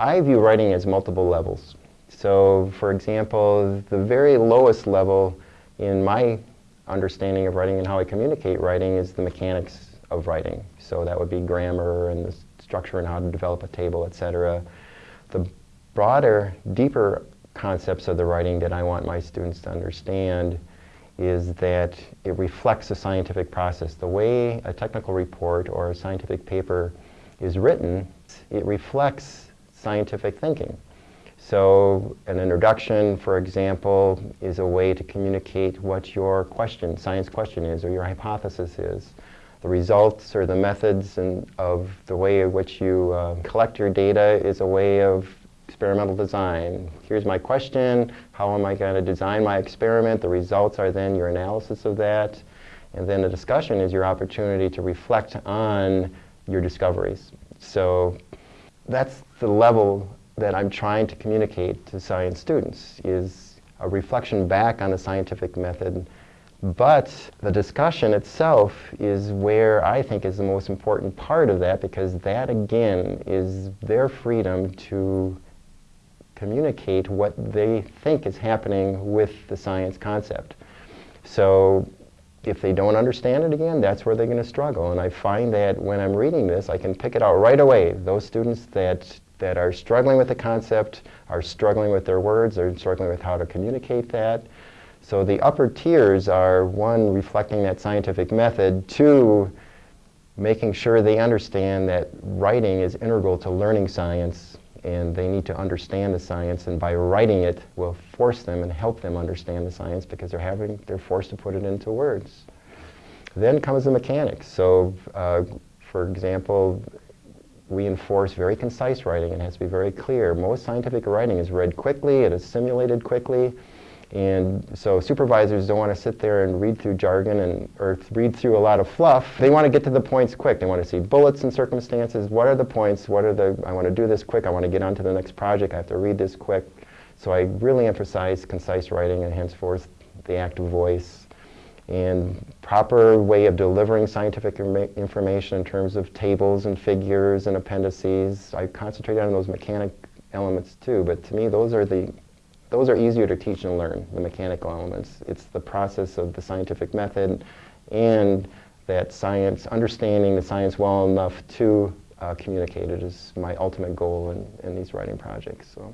I view writing as multiple levels. So, for example, the very lowest level in my understanding of writing and how I communicate writing is the mechanics of writing. So that would be grammar and the structure and how to develop a table, etc. The broader, deeper concepts of the writing that I want my students to understand is that it reflects a scientific process. The way a technical report or a scientific paper is written, it reflects scientific thinking. So an introduction, for example, is a way to communicate what your question, science question is, or your hypothesis is. The results or the methods and of the way in which you uh, collect your data is a way of experimental design. Here's my question, how am I going to design my experiment? The results are then your analysis of that. And then the discussion is your opportunity to reflect on your discoveries. So that's the level that I'm trying to communicate to science students is a reflection back on the scientific method. But the discussion itself is where I think is the most important part of that because that again is their freedom to communicate what they think is happening with the science concept. So if they don't understand it again, that's where they're going to struggle. And I find that when I'm reading this, I can pick it out right away. Those students that that are struggling with the concept, are struggling with their words, are struggling with how to communicate that. So the upper tiers are, one, reflecting that scientific method, two, making sure they understand that writing is integral to learning science and they need to understand the science and by writing it will force them and help them understand the science because they're having they're forced to put it into words. Then comes the mechanics. So uh, for example, we enforce very concise writing. It has to be very clear. Most scientific writing is read quickly, it is simulated quickly, and so supervisors don't want to sit there and read through jargon and or read through a lot of fluff. They want to get to the points quick. They want to see bullets and circumstances. What are the points? What are the, I want to do this quick. I want to get on to the next project. I have to read this quick. So I really emphasize concise writing and henceforth the active voice and proper way of delivering scientific information in terms of tables and figures and appendices. I concentrate on those mechanic elements too, but to me those are the those are easier to teach and learn, the mechanical elements. It's the process of the scientific method and that science, understanding the science well enough to uh, communicate it is my ultimate goal in, in these writing projects. So.